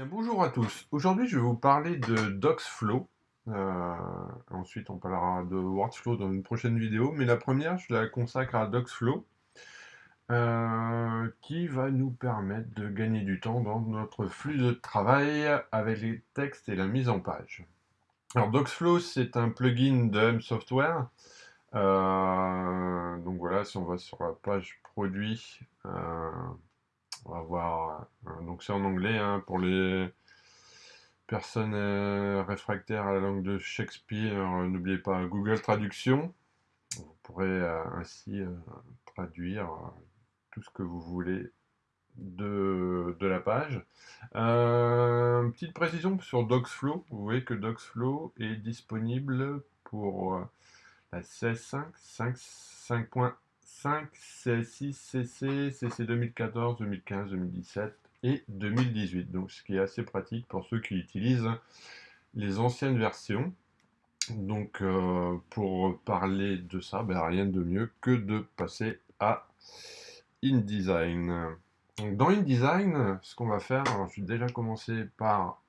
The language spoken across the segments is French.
bonjour à tous. Aujourd'hui, je vais vous parler de Docsflow. Euh, ensuite, on parlera de Workflow dans une prochaine vidéo. Mais la première, je la consacre à Docsflow, euh, qui va nous permettre de gagner du temps dans notre flux de travail avec les textes et la mise en page. Alors, Docsflow, c'est un plugin de M Software. Euh, donc voilà, si on va sur la page produit, on va voir. Euh, donc c'est en anglais hein, pour les personnes euh, réfractaires à la langue de Shakespeare. Euh, n'oubliez pas Google Traduction. Vous pourrez ainsi traduire tout ce que vous voulez de, la page. petite précision sur Docsflow. Vous voyez que Docsflow est disponible pour la 16.5, 5.5 5, C6, CC, CC 2014, 2015, 2017 et 2018. Donc ce qui est assez pratique pour ceux qui utilisent les anciennes versions. Donc euh, pour parler de ça, ben, rien de mieux que de passer à InDesign. dans InDesign, ce qu'on va faire, je vais déjà commencer par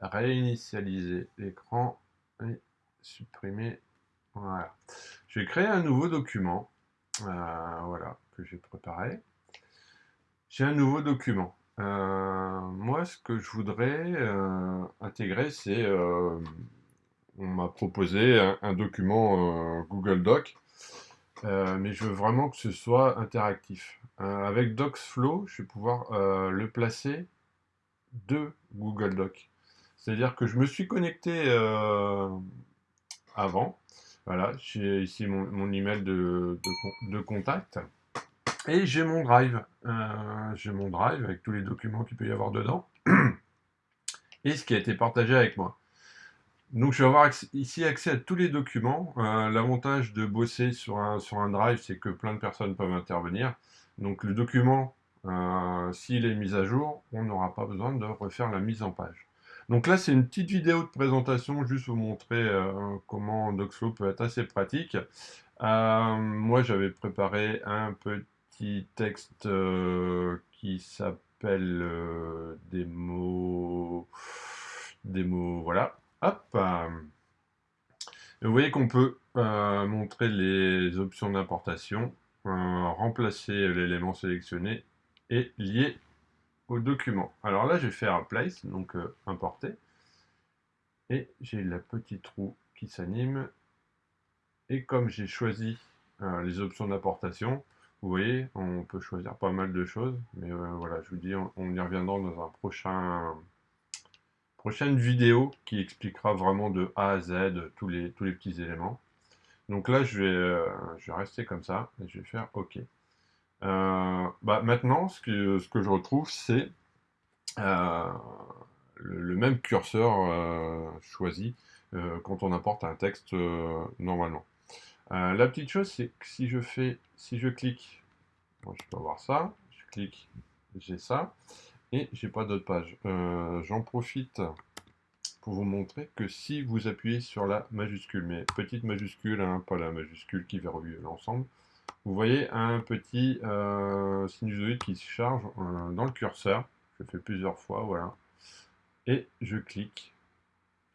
réinitialiser l'écran et supprimer voilà. Je vais créer un nouveau document. Euh, voilà, que j'ai préparé. J'ai un nouveau document. Euh, moi, ce que je voudrais euh, intégrer, c'est... on m'a proposé un, document Google Doc, mais je veux vraiment que ce soit interactif. avec Docsflow, je vais pouvoir le placer de Google Doc. C'est-à-dire que je me suis connecté avant, voilà, j'ai ici mon, email de, contact. Et j'ai mon drive. Euh, j'ai mon drive avec tous les documents qu'il peut y avoir dedans. et ce qui a été partagé avec moi. Donc je vais avoir ici accès à tous les documents. Euh, l'avantage de bosser sur un, sur un drive, c'est que plein de personnes peuvent intervenir. Donc le document, euh, s'il est mis à jour, on n'aura pas besoin de refaire la mise en page. Donc là, c'est une petite vidéo de présentation, juste pour vous montrer euh, comment Docsflow peut être assez pratique. Euh, moi, j'avais préparé un petit texte euh, qui s'appelle. Des mots, voilà. Hop Vous voyez qu'on peut montrer les options d'importation, remplacer l'élément sélectionné et lier au document. Alors là, je vais faire place, donc euh, importer. Et j'ai la petite roue qui s'anime. Et comme j'ai choisi euh, les options d'importation, vous voyez, on peut choisir pas mal de choses. Mais euh, voilà, je vous dis, on, y reviendra dans un prochain prochaine vidéo qui expliquera vraiment de A à Z tous les, tous les petits éléments. Donc là, je vais, je vais rester comme ça et je vais faire OK. Euh, bah, maintenant, ce que, je retrouve, c'est euh, le, même curseur euh, choisi quand on apporte un texte normalement. la petite chose, c'est que si je fais, si je clique, je peux avoir ça, je clique, j'ai ça, et j'ai pas d'autre page. J'en profite pour vous montrer que si vous appuyez sur la majuscule, mais petite majuscule, hein, pas la majuscule qui verrouille l'ensemble, vous voyez un petit euh, sinusoïde qui se charge euh, dans le curseur. Je fais plusieurs fois, voilà. Et je clique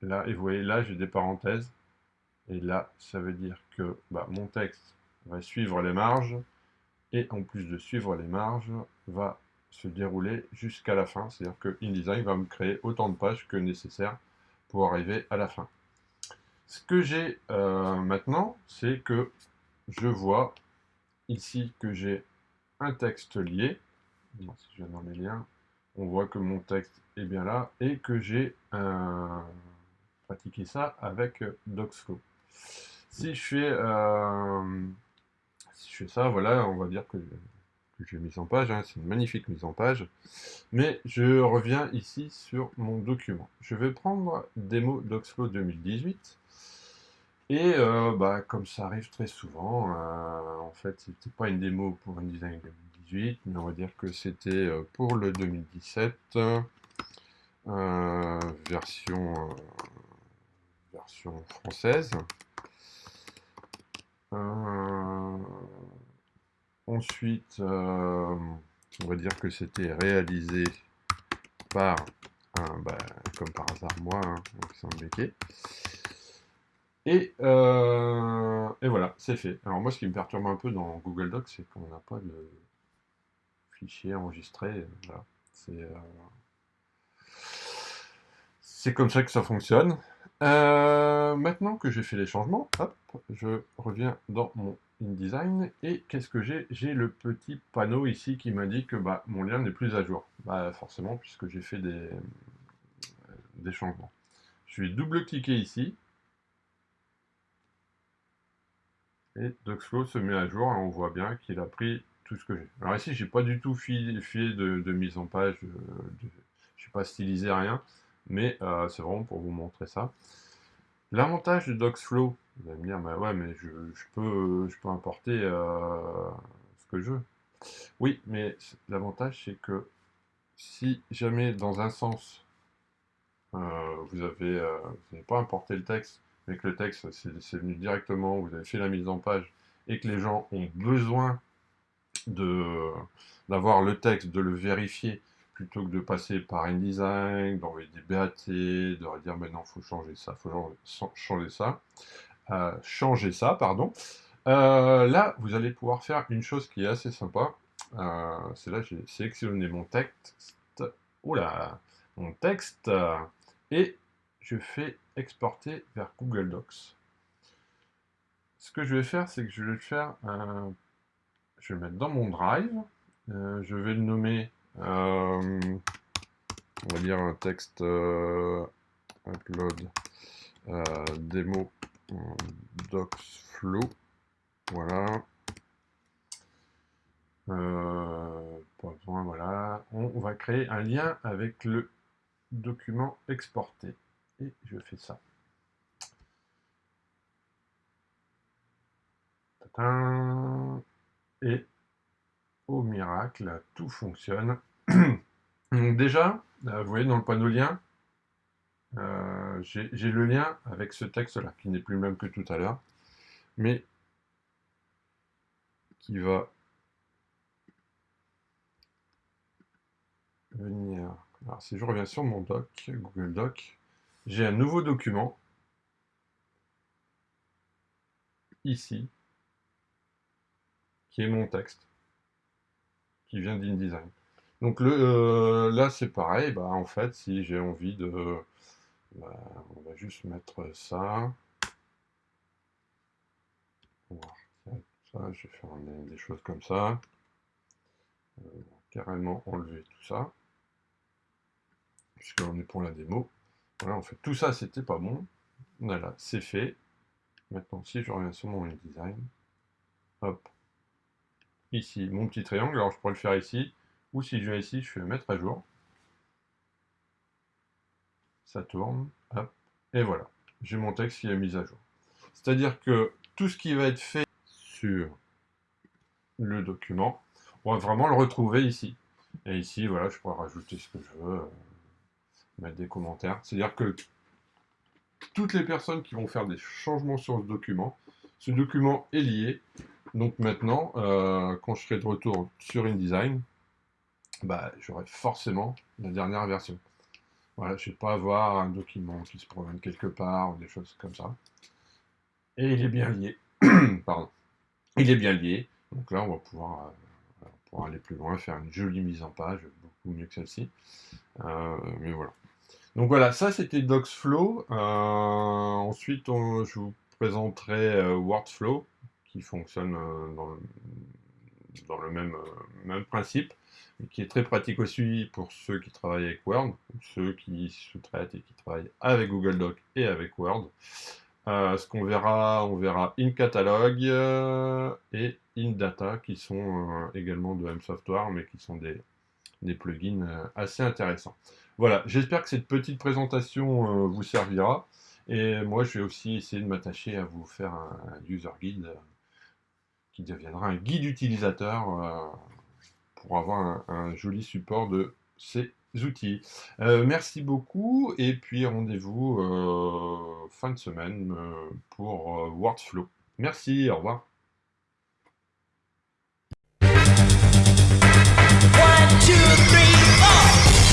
là, et vous voyez là, j'ai des parenthèses. Et là, ça veut dire que bah, mon texte va suivre les marges. Et en plus de suivre les marges, va se dérouler jusqu'à la fin. C'est-à-dire que InDesign va me créer autant de pages que nécessaire pour arriver à la fin. Ce que j'ai euh, maintenant, c'est que je vois ici que j'ai un texte lié. Si je vais dans les liens, on voit que mon texte est bien là et que j'ai pratiqué ça avec Docsflow. Si je fais, euh, si je fais ça, voilà, on va dire que, j'ai mis en page, hein, c'est une magnifique mise en page. Mais je reviens ici sur mon document. Je vais prendre démo Docsflow 2018 et euh, bah, comme ça arrive très souvent, euh, en fait, c'était pas une démo pour InDesign 2018, mais on va dire que c'était euh, pour le 2017, version, version française. ensuite, on va dire que c'était réalisé par, bah, comme par hasard, moi, hein, Alexandre Et, euh, et voilà, c'est fait. Alors moi, ce qui me perturbe un peu dans Google Docs, c'est qu'on n'a pas de fichier enregistré. Voilà. C'est c'est comme ça que ça fonctionne. Euh, maintenant que j'ai fait les changements, je reviens dans mon InDesign et qu'est-ce que j'ai? J'ai le petit panneau ici qui m'indique que bah, mon lien n'est plus à jour. Bah, forcément, puisque j'ai fait euh, des changements. Je vais double-cliquer ici. Et DocsFlow se met à jour et on voit bien qu'il a pris tout ce que j'ai. Alors ici, j'ai pas du tout fait de, mise en page, je n'ai pas stylisé rien mais euh, c'est vraiment pour vous montrer ça. L'avantage de DocsFlow, vous allez me dire, bah ouais, mais je, peux, je peux importer euh, ce que je veux. Oui, mais l'avantage, c'est que si jamais dans un sens, euh, vous n'avez pas importé le texte, que le texte c'est venu directement, vous avez fait la mise en page, et que les gens ont besoin d'avoir le texte, de le vérifier, plutôt que de passer par InDesign, d'envoyer des BAT, de dire maintenant faut changer ça, faut changer ça, euh, changer ça, pardon. Euh, là, vous allez pouvoir faire une chose qui est assez sympa. Euh, c'est là j'ai sélectionné mon texte, oula, mon texte, et je fais exporter vers Google Docs. Ce que je vais faire, c'est que je vais le faire, je vais le mettre dans mon Drive, je vais le nommer euh, on va dire un texte euh, upload euh, démo pas besoin, voilà. On, va créer un lien avec le document exporté. Et je fais ça. Et au miracle, tout fonctionne. Déjà, euh, vous voyez dans le panneau lien, euh, j'ai le lien avec ce texte-là, qui n'est plus le même que tout à l'heure, mais qui va venir... Alors si je reviens sur mon doc, Google Doc, j'ai un nouveau document, ici, qui est mon texte, qui vient d'InDesign. Donc le, euh, là, c'est pareil. Bah, en fait, si j'ai envie de... Bah, on va juste mettre ça. ça, je vais faire des, choses comme ça. Euh, carrément enlever tout ça. Puisqu'on est pour la démo. Voilà, en fait, tout ça, c'était pas bon. Voilà, c'est fait. Maintenant, si je reviens sur mon design, hop, ici, mon petit triangle, alors je pourrais le faire ici, ou si je viens ici, je fais mettre à jour. Ça tourne, hop, et voilà. J'ai mon texte qui est mis à jour. C'est-à-dire que tout ce qui va être fait sur le document, on va vraiment le retrouver ici. Et ici, voilà, je pourrais rajouter ce que je veux, euh, mettre des commentaires. C'est-à-dire que toutes les personnes qui vont faire des changements sur ce document, ce document est lié. Donc maintenant, euh, quand je serai de retour sur InDesign, bah, j'aurai forcément la dernière version. Voilà, je ne vais pas avoir un document qui se promène quelque part ou des choses comme ça. Et il est bien lié. Pardon. Il est bien lié. Donc là, on va pouvoir, euh, aller plus loin, faire une jolie mise en page, beaucoup mieux que celle-ci. Euh, mais voilà. Donc voilà, ça c'était DocsFlow. Euh, ensuite, je vous présenterai WordFlow, qui fonctionne dans le, dans le même, principe qui est très pratique aussi pour ceux qui travaillent avec Word, ceux qui sous-traitent et qui travaillent avec Google Doc et avec Word. Euh, ce qu'on verra, on verra InCatalog euh, et InData qui sont euh, également de M-Software, mais qui sont des plugins assez intéressants. Voilà, j'espère que cette petite présentation euh, vous servira. Et moi, je vais aussi essayer de m'attacher à vous faire un, user guide euh, qui deviendra un guide utilisateur euh, pour avoir un, joli support de ces outils. Merci beaucoup et puis rendez-vous fin de semaine pour WordFlow. Merci, au revoir.